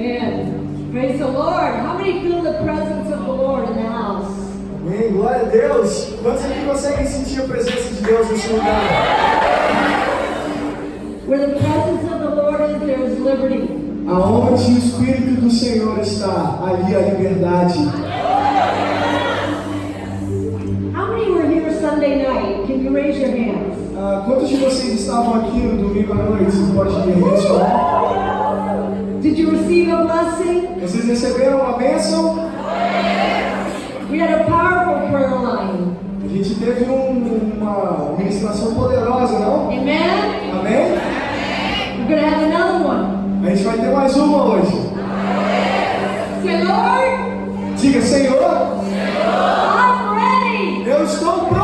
Amen. Praise the Lord. How many feel the presence of the Lord in the house? Amém, glória a Deus. Quantos aqui conseguem sentir a presença de Deus nesse lugar? Where the presence of the Lord is, there is liberty. Aonde o Espírito do Senhor está, ali a liberdade. How many were here Sunday night? Can you raise your hands? Ah, quantos de vocês estavam aqui no domingo à noite? Você pode me responder? You receive a blessing? Vocês receberam uma bênção? We had a powerful prayer line. A gente teve um- uma ministração poderosa, não? Amen. Amém? We're to have another one. A gente vai ter mais uma hoje. Lord, Diga, Senhor, I'm ready. eu estou pronto.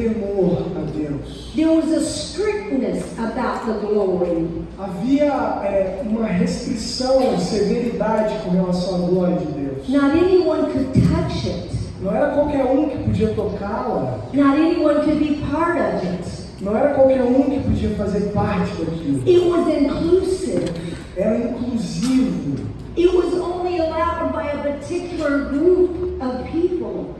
Temor a Deus. There was a strictness about the glory. Havia é, uma restrição, severidade com relação à glória de Deus. Not anyone could touch it. Não era qualquer um que podia tocá-la. Not anyone could be part of it. Não era qualquer um que podia fazer parte daquilo. It was inclusive. Era inclusivo. It was only allowed by a particular group of people.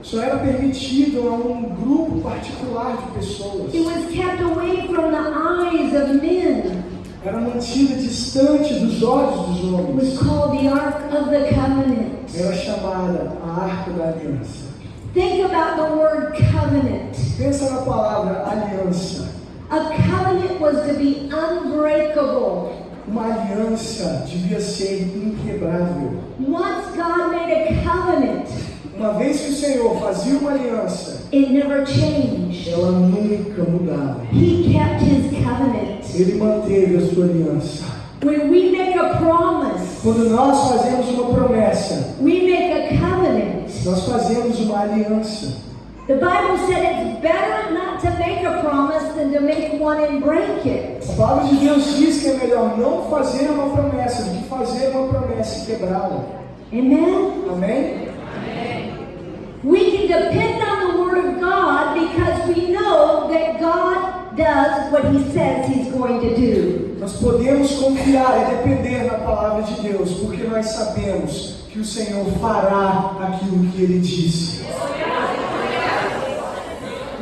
Só era permitido a um grupo particular de pessoas. It was kept away from the eyes of men. Era mantida distante dos olhos dos It was homens. called the Ark of the Covenant. Era chamada a Arca da Aliança. Think about the word covenant. Pensa na palavra aliança. A covenant was to be unbreakable. Uma aliança devia ser inquebrável. Once God made a covenant, Uma vez que o Senhor fazia uma aliança, it never changed. ela nunca mudava. He kept his covenant. Ele manteve a sua aliança. When we make a promise, Quando nós fazemos uma promessa, we make a covenant. nós fazemos uma aliança. The Bible said it's better not to make a promise than to make one and break it. A palavra de Deus diz que é melhor não fazer uma promessa do que fazer uma promessa e quebrá-la. Amen? Amém? We can depend on the Word of God because we know that God does what He says He's going to do. Nós podemos confiar e depender na palavra de Deus, porque nós sabemos que o Senhor fará aquilo que Ele disse.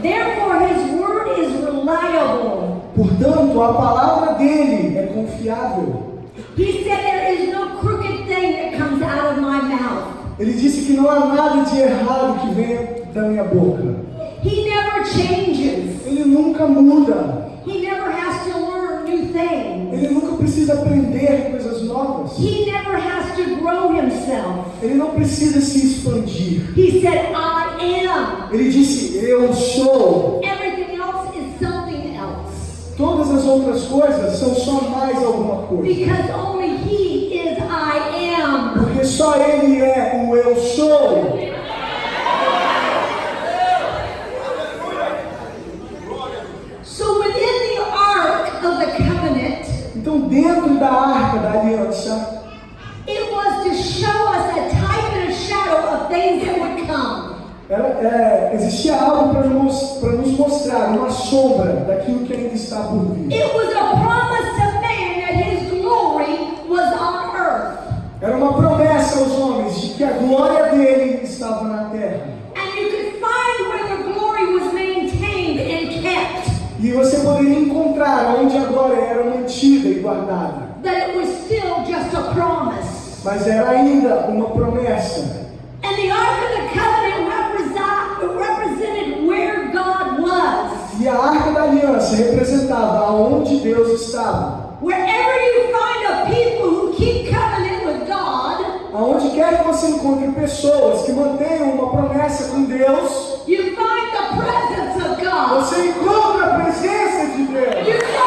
Therefore, His Word is reliable. Portanto, a palavra dele é confiável. He said, There is no crooked thing that comes out of my mouth. Ele disse que não há nada de errado que venha da minha boca. He never changes. Ele nunca muda. He never has to learn new things. Ele nunca precisa aprender coisas novas. He never has to grow himself. Ele não precisa se expandir. He said, I am. Ele disse: Eu sou. Everything else is something else. Todas as outras coisas são só mais alguma coisa. Because only He só Ele é o Eu sou. Então, dentro da arca da aliança, it was to show us a type and a shadow of things that would come. era, é, existia algo para nos, para nos mostrar, uma sombra daquilo que ainda está por vir. It was a promise to man that His glory was on earth. Era uma promessa aos homens de que a glória dele estava na terra. And you could find where the glory was maintained and kept. E você poderia encontrar onde a glória era mantida e guardada. That it was still just a promise. Mas era ainda uma promessa. And the Ark of the Covenant represent, represented where God was. E a arca da aliança representava aonde Deus estava. Wherever you find quer que você encontre pessoas que mantenham uma promessa com Deus, você encontra a presença de Deus.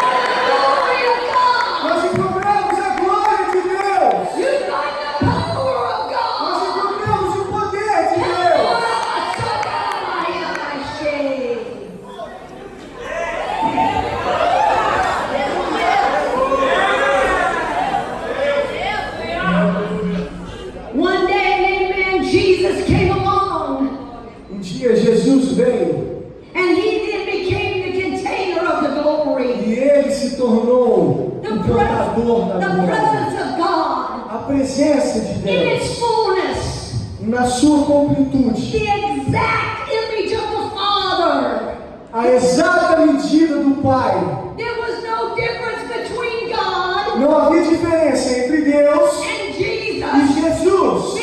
a presença de Deus. Na sua completude, a exata medida do Pai. Não havia diferença entre Deus e Jesus.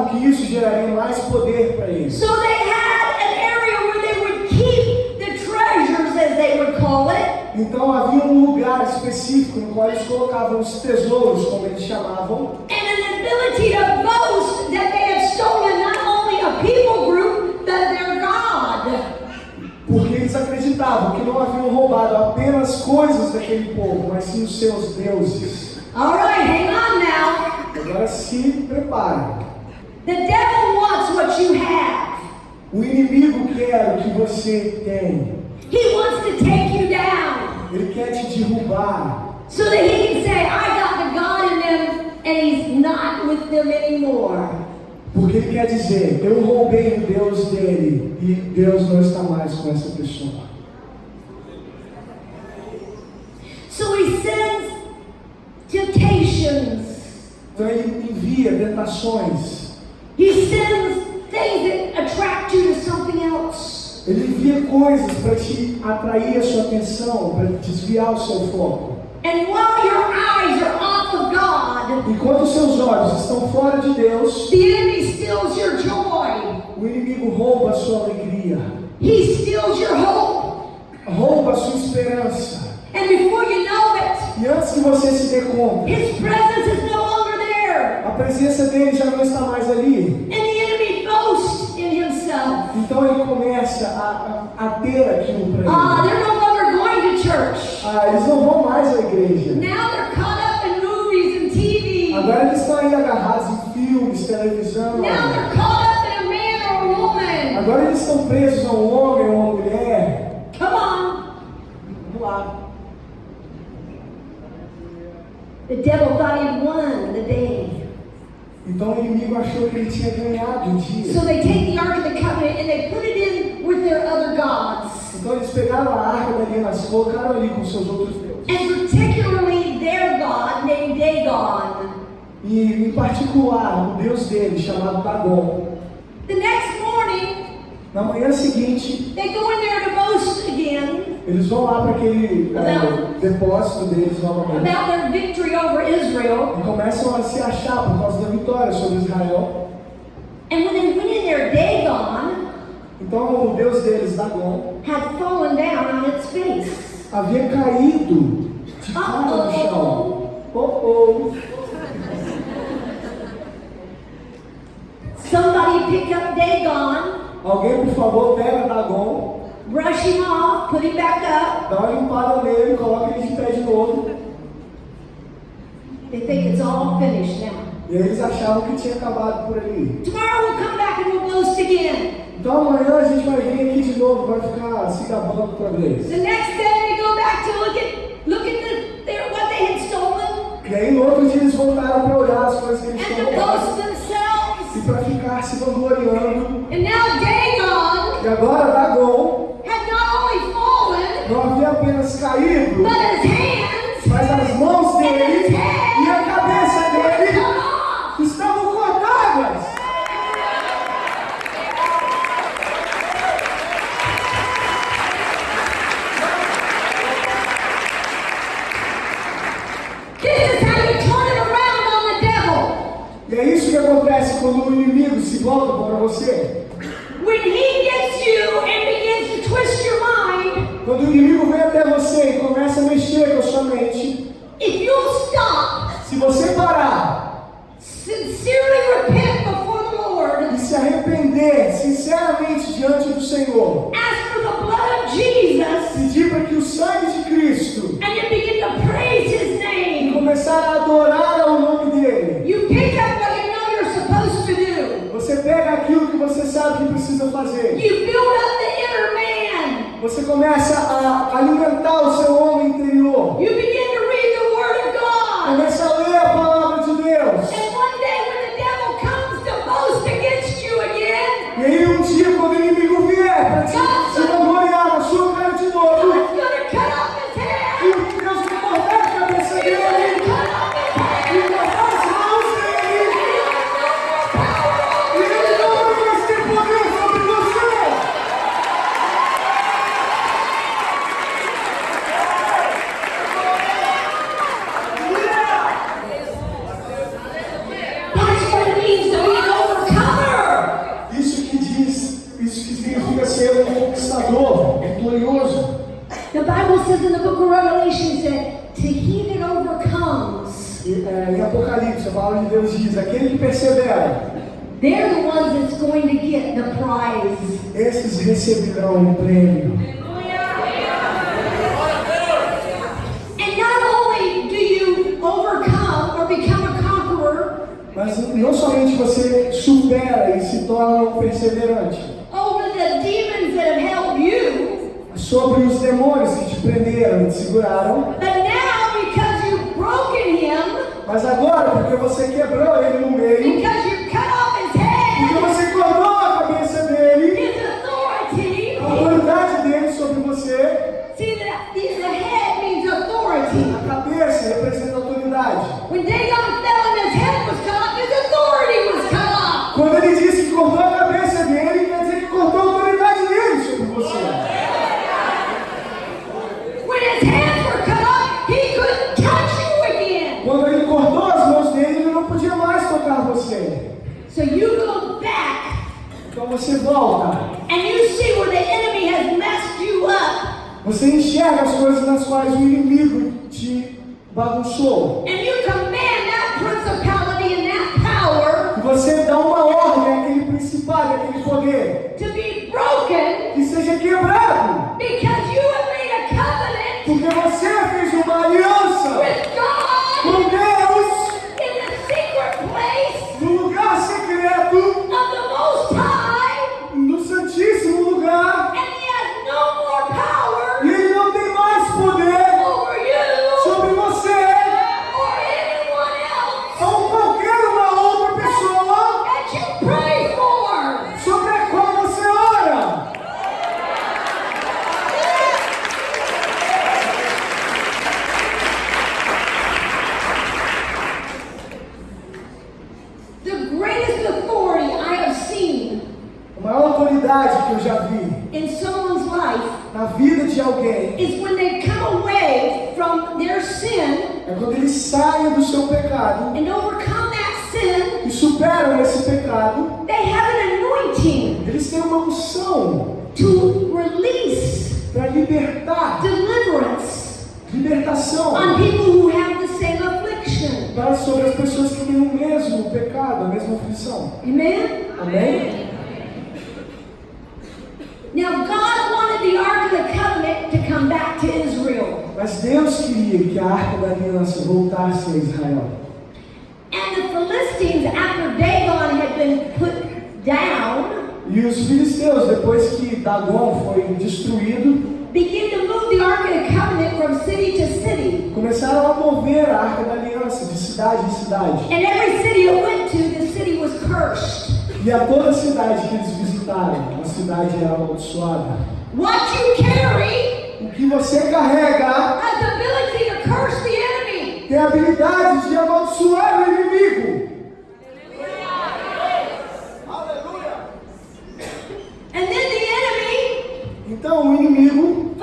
que isso geraria mais poder para eles. So they had an area where they would keep the treasures, as they would call it. Então havia um lugar específico no qual eles colocavam os tesouros, como eles chamavam. And an ability to boast that they had stolen not only a people group, but their God porque eles acreditavam que não haviam roubado apenas coisas daquele povo, mas sim os seus deuses. All right, hang on now. Agora se prepare. The devil wants what you have. O inimigo quer o que você tem. He wants to take you down. Ele quer te derrubar. So that he can say, I got the God in them and he's not with them anymore. Porque ele quer dizer, eu roubei o Deus dele e Deus não está mais com essa pessoa. So he sends temptations. Então ele envia tentações ele envia coisas para te atrair a sua atenção, para desviar o seu foco. And while your eyes are off of God, Enquanto seus olhos estão fora de Deus, the enemy steals your joy. o inimigo rouba a sua alegria, He steals your hope. rouba a sua esperança. And before you know it, E antes que você se dê conta, his presence is no there. a presença dele já não está mais ali. And the enemy boasts in himself. Então ele começa a, a, a ter aquilo para Ah, ele. they're no longer going to church. Ah, eles não vão mais à igreja. Now they're caught up in movies and TV. Agora eles estão aí agarrados em filmes, televisão. Now they're caught up in a man or a woman. Agora eles estão presos a um homem ou uma mulher. Come on. Vamos lá. The devil thought he'd won the day. Então o inimigo achou que ele tinha ganhado o dia. So they take the Ark of the Covenant and they put it in with their other gods. Então eles pegaram a arca da aliança, colocaram ali com seus outros deuses. And particularly their God named Dagon. E em particular, o deus dele, chamado Dagon. The next morning, Na manhã seguinte, they go in there to eles vão lá para aquele é, depósito deles novamente. about their victory over Israel. E começam a se achar por causa da vitória sobre Israel. And when they went in there, Dagon Então o deus deles, Dagon, had fallen down on its face. havia caído de cara no chão. Oh, oh. Somebody pick up Dagon, Alguém, por favor, pega Dagon, brush him off, put him back up. dá uma limpada nele, coloca ele de pé de novo. They think it's all finished now. E eles achavam que tinha acabado por ali. Tomorrow we'll come back and we'll boast again. Então amanhã a gente vai vir aqui de novo, vai ficar se gabando outra vez. The next day they go back to look at look at the, their, what they had stolen E aí no outro dia eles voltaram para olhar as coisas que eles and tinham roubado. themselves. E para ficar se vangloriando. And now Dagon E agora Dagon had not only fallen, não havia apenas caído, mas as mãos dele e a cabeça dele estavam cortadas. E é isso que acontece quando o inimigo se volta contra você. Georgia. Você quebrou ele no enxerga as coisas nas quais o inimigo te bagunçou. Down, E os filisteus, depois que Dagon foi destruído, began to move the Ark of the Covenant from city to city. começaram a mover a arca da aliança de cidade em cidade. And every city it went to, the city was cursed. E a toda cidade que eles visitaram, a cidade era amaldiçoada. What you carry O que você carrega has the ability to curse the enemy. tem a habilidade de amaldiçoar o inimigo. And then the enemy Então o inimigo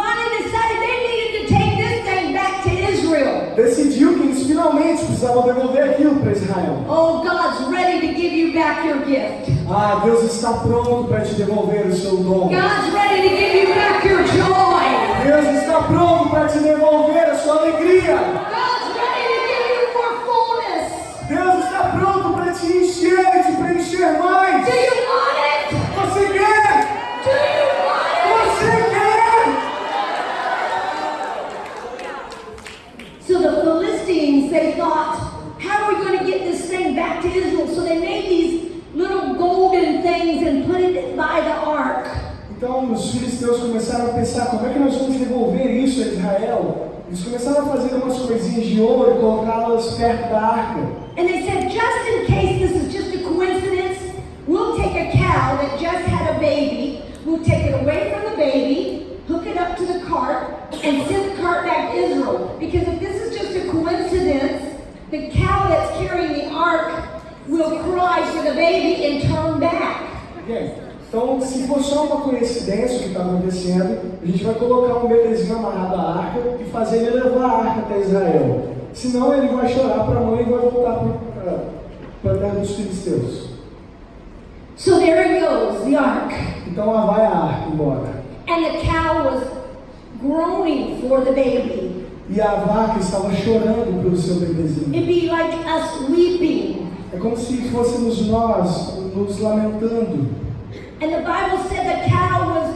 decidiu que eles finalmente precisavam devolver aquilo para Israel. Oh, God's ready to give you back your gift. Ah, Deus está pronto para te devolver o seu dom. God's ready to give you back your joy. Deus está pronto para te devolver a sua alegria. God's ready to give you more fullness. Deus está pronto para te encher te preencher mais. The Philistines, they thought, how are we going to get this thing back to Israel? So they made these little golden things and put it by the ark. Então os filisteus começaram a pensar como é que nós vamos devolver isso a Israel. Eles começaram a fazer umas coisinhas de ouro e colocá-las perto da arca. And they said, just in case this is just a coincidence, we'll take a cow that just had a baby, we'll take it away from the baby, hook it up to the cart, and send the cow that's carrying the ark will cry for the baby and turn back. Então, se for só uma coincidência o que está acontecendo, a gente vai colocar um bebezinho amarrado à arca e fazer ele levar a arca até Israel. Senão ele vai chorar para a mãe e vai voltar para a terra dos filisteus. So there it goes, the ark. Então lá vai a arca embora. And the cow was groaning for the baby. E a vaca estava chorando pelo seu bebezinho. It'd be like us weeping. É como se fôssemos nós nos lamentando. And the Bible said the cow was,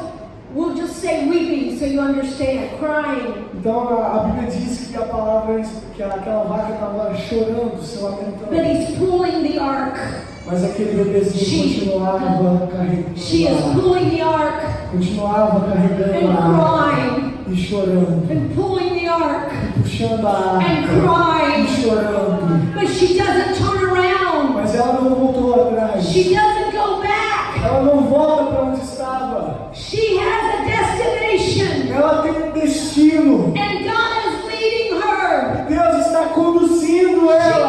we'll just say weeping so you understand, crying. Então a, a Bíblia diz que a palavra que aquela vaca estava chorando, se But lamentando. he's pulling the ark. Mas aquele bebezinho She- continuava carregando. She is pulling the ark continuava carregando and a arca crying e chorando, and pulling ark. puxando a And chorando. But she doesn't turn around. Mas ela não voltou atrás. She doesn't go back. Ela não volta para onde estava. She has a destination. Ela tem um destino. And God is leading her. Deus está conduzindo ela.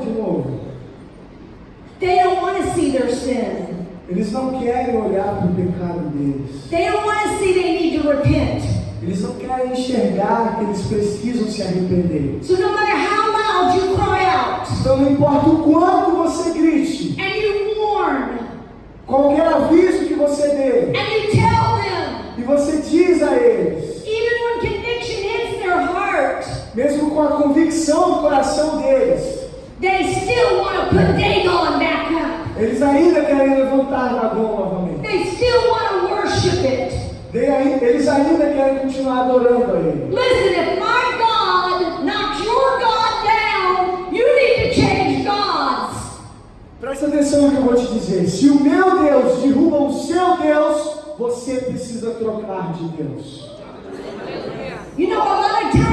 De novo. They don't want to see their sin. Eles não querem olhar para o pecado deles. They don't want to see they need to repent. Eles não querem enxergar que eles precisam se arrepender. So no matter how loud you cry out Então não importa o quanto você grite, and you warn qualquer aviso que você dê, and you tell them, e você diz a eles, even when conviction hits their heart, mesmo com a convicção do coração deles, they still want to put Dagon back up. eles ainda querem levantar Dagon novamente. They still want to worship it. Eles ainda querem continuar adorando a ele. Listen, if my God knocks your God down, you need to change gods. Presta atenção no que eu vou te dizer. Se o meu Deus derruba o seu Deus, você precisa trocar de Deus. You know, a lot of times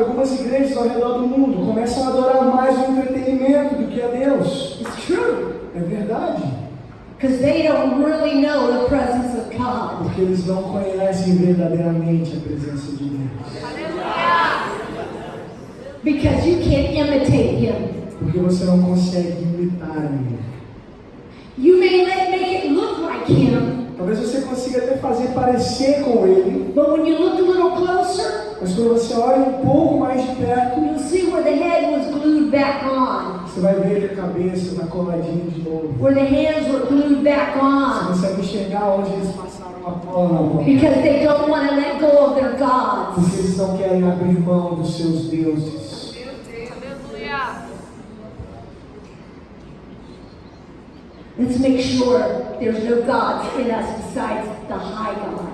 Algumas igrejas ao redor do mundo começam a adorar mais o entretenimento do que a Deus. It's true. É verdade. Because they don't really know the presence of God. Porque eles não conhecem verdadeiramente a presença de Deus. Because you can't imitate Him. Porque você não consegue imitar ele. You may let, make it look like Him, Talvez você consiga até fazer parecer com ele, but when you look a little closer, mas quando você olha um pouco mais de perto, you'll see where the head was glued back on, você vai ver ele a cabeça na coladinha de novo. where the hands were glued back Você on, consegue enxergar onde eles passaram a cola because they don't want to let go of their gods. Porque eles não querem abrir mão dos seus deuses. Let's make sure there's no gods in us besides the high God.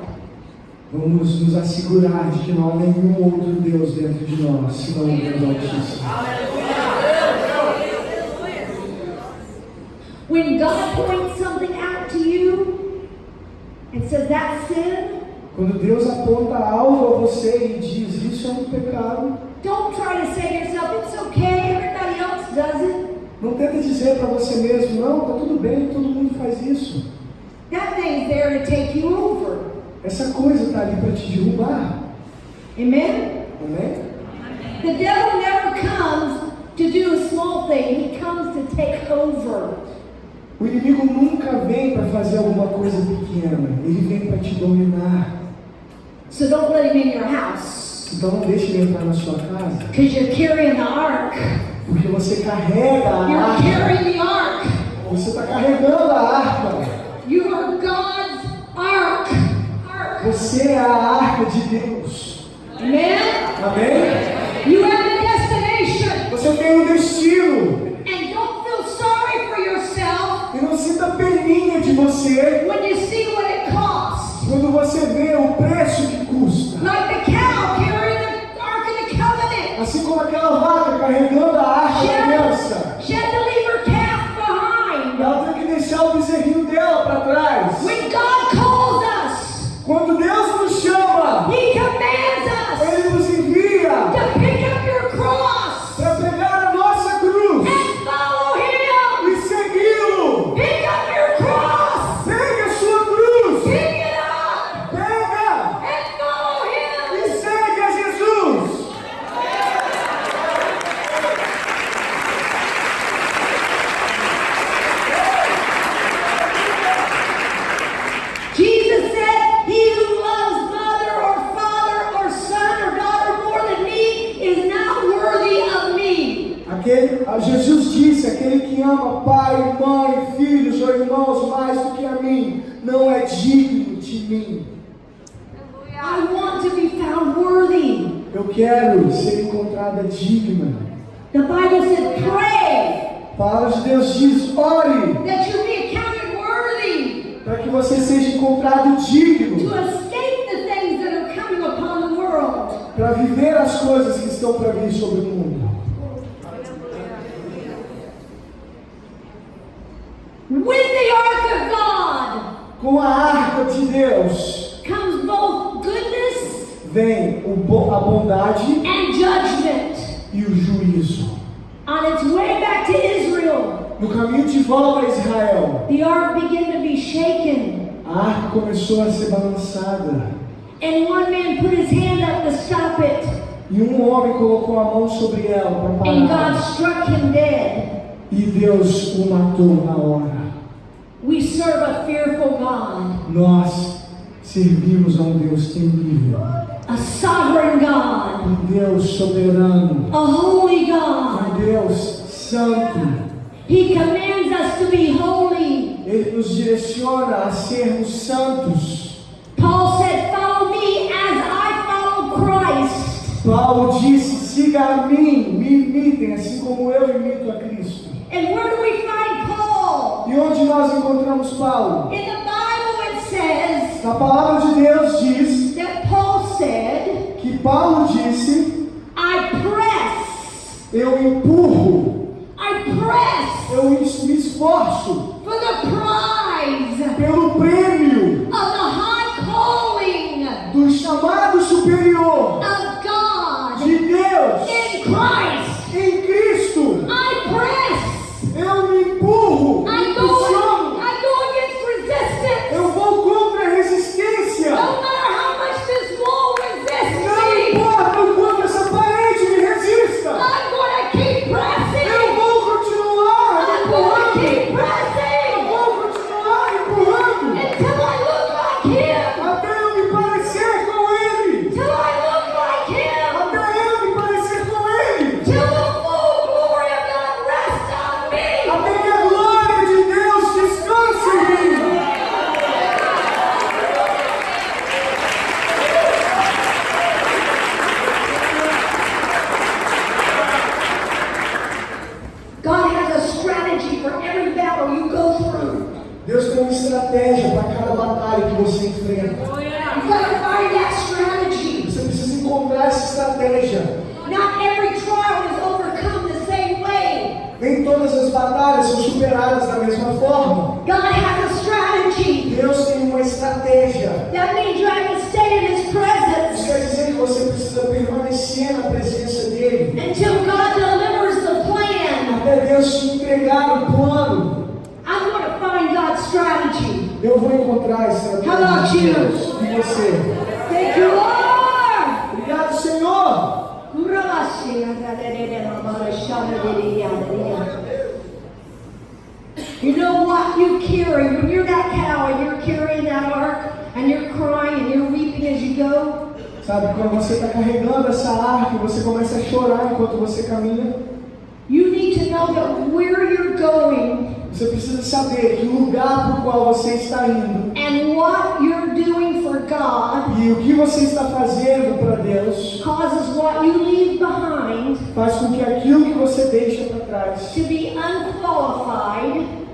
Vamos nos assegurar de que não há nenhum outro Deus dentro de nós, senão o Deus Altíssimo. When God points something out to you and says that's sin, Quando Deus aponta algo a você e diz isso é um pecado, don't try to say to yourself, it's okay, everybody else does it. não tenta dizer para você mesmo, não, tá tudo bem, todo mundo faz isso. That thing's there to take you over. Essa coisa está ali para te derrubar. Amen? Amém? The devil never comes to do a small thing, he comes to take over. O inimigo nunca vem para fazer alguma coisa pequena, ele vem para te dominar. So don't let him in your house. Então não deixe ele entrar na sua casa, Because you're carrying the ark. porque você carrega a You're arca. carrying the ark. Você está carregando a arca. You are. Ark. Você é a arca de Deus. Amém? You have a destination. Você tem um destino. And don't feel sorry for yourself. E não sinta peninha de você. When you see what it costs. Quando você vê o preço que custa. Like the cow carrying the ark of the covenant. Assim como aquela vaca carregando a arca da aliança. She had to leave her calf behind. Ela tem que deixar o bezerrinho dela para trás. Back to Israel, No caminho de volta a Israel, the ark began to be shaken. a arca começou a ser balançada. And one man put his hand up to stop it, E um homem colocou a mão sobre ela para and God parar. struck him dead. E Deus o matou na hora. We serve a fearful God, Nós servimos a um Deus temível, a sovereign God, um Deus soberano, a holy um God. Deus santo. He commands us to be holy. Ele nos direciona a sermos santos. Paul said, Follow me as I follow Christ. Paulo disse: siga a mim, me imitem, assim como eu imito a Cristo. And where do we find Paul? E onde nós encontramos Paulo? In the Bible, it says A palavra de Deus diz that Paul said, que Paulo disse: I press, eu empurro, press eu me esforço for the prize pelo prêmio of the high calling. do chamado superadas da mesma forma. God has a strategy. Deus tem uma estratégia. That means you have to stay in His Isso presence quer dizer que você precisa permanecer na presença dele. until God delivers the plan. Até Deus te entregar o plano. I'm going to find God's strategy. Eu vou encontrar a estratégia How about you? E você? Thank you, Lord. Obrigado, Senhor. You what you carry when you're that cow and you're carrying that ark and you're crying and you're weeping as you go? Sabe, quando você está carregando essa arca e você começa a chorar enquanto você caminha, You need to know that where you're going você precisa saber que lugar para o qual você está indo and what you're doing for God e o que você está fazendo para Deus causes what you leave behind faz com que aquilo que você deixa para trás to be unqualified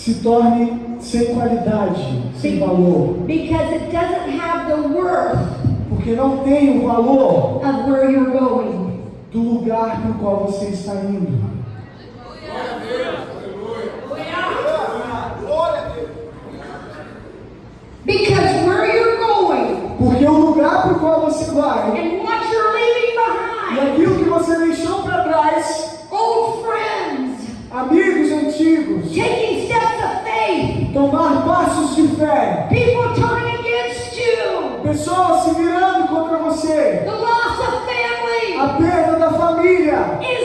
se torne sem qualidade, sem valor, because it doesn't have the worth porque não tem o valor of where you're going. do lugar lugar para o qual você está indo. Hallelujah.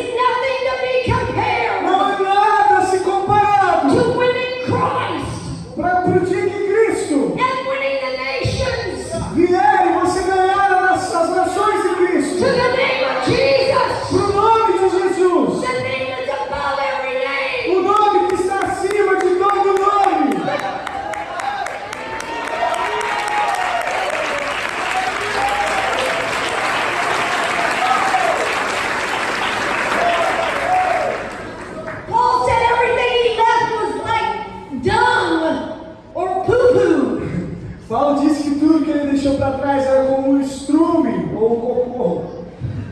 Paulo disse que tudo que ele deixou para trás era como um estrume ou um cocô,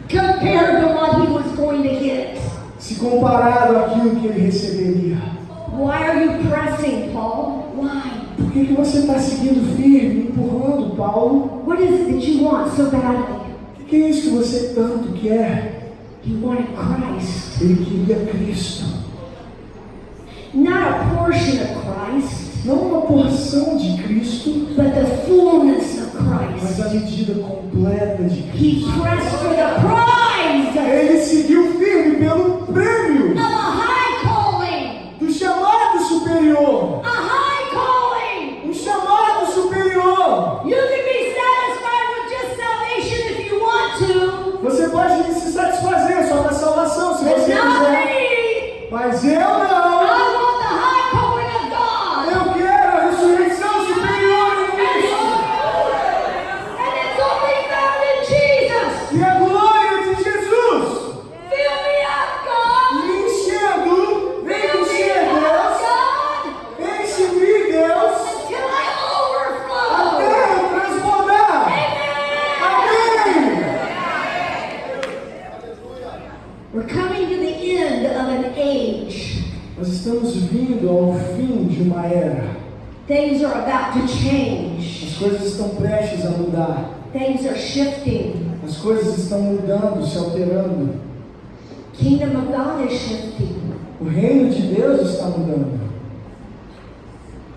compared to what he was going to get. se comparado àquilo que ele receberia. Why are you pressing, Paul? Why? Por que, que você está seguindo firme, empurrando, Paulo? What is it that you want so badly? O que, é isso que você tanto quer? You wanted Christ, Ele queria Cristo. not a portion of Christ, Não uma porção de Cristo, but the fullness of mas Christ. a medida completa de Cristo. He pressed for the prize Ele seguiu firme pelo prêmio of a high calling, do chamado superior. a high calling. Um chamado superior. You can be satisfied with just salvation if you want to, Você pode se satisfazer só com a salvação se but você quiser. me. Mas eu não. want the high calling of God. Eu quero a ressurreição superior em Cristo. And it's only found in Jesus. E a glória de Jesus. Fill me up, God. Me enchendo. Vem Fill me encher, up, Deus. God, Enche-me, Deus. until I overflow. Até eu transbordar. Amen. Amém. We're coming to the end of an age. Nós estamos vindo ao fim de uma era. Things are about to change. As coisas estão prestes a mudar. Things are shifting. As coisas estão mudando, se alterando. Kingdom of God is shifting. O reino de Deus está mudando.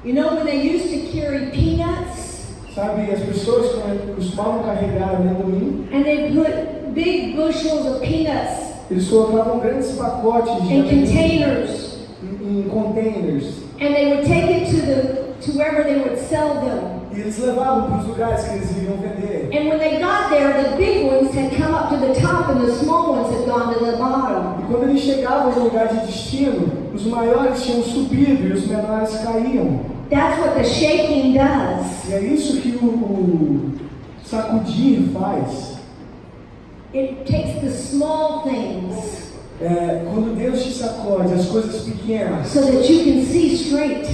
You know when they used to carry peanuts Sabe, as pessoas costumavam carregar amendoim, and they put big bushels of peanuts eles colocavam grandes pacotes de in containers em, em containers. and they would take it to the to wherever they would sell them. E eles levavam para os lugares que eles iriam vender. And when they got there, the big ones had come up to the top and the small ones had gone to the bottom. E quando eles chegavam no lugar de destino, os maiores tinham subido e os menores caíam. That's what the shaking does. E é isso que o, o sacudir faz. It takes the small things É, quando Deus te sacode, as coisas pequenas so that you can see straight.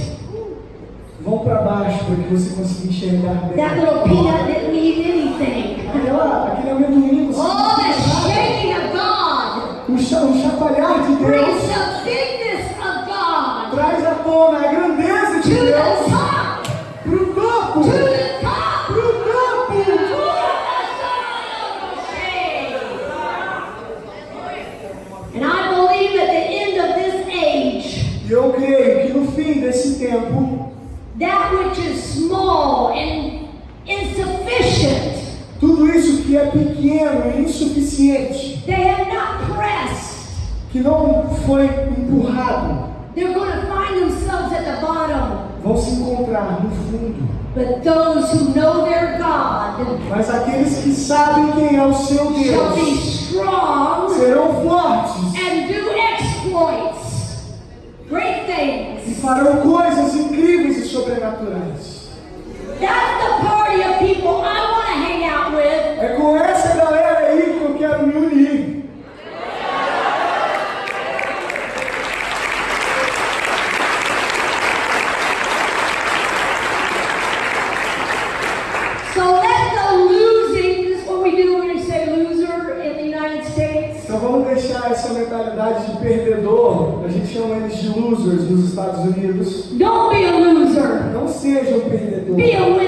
Vão para baixo para que você consiga enxergar bem. That little peanut didn't need anything. Aquela, aquele amendoim, você Oh, the shaking of God o, cha, o chacoalhar de brings Deus the bigness of God traz à tona a grandeza de Deus insuficiente, they have not pressed. que não foi empurrado, They're going to find themselves at the bottom. vão se encontrar no fundo. But those who know their God Mas aqueles que sabem quem é o seu shall be strong serão fortes and do exploits, great e things. farão coisas incríveis e sobrenaturais. That's the party of people I want to hang out with. É com losers nos Estados Unidos. Don't be a loser. Não seja um perdedor. Be a winner.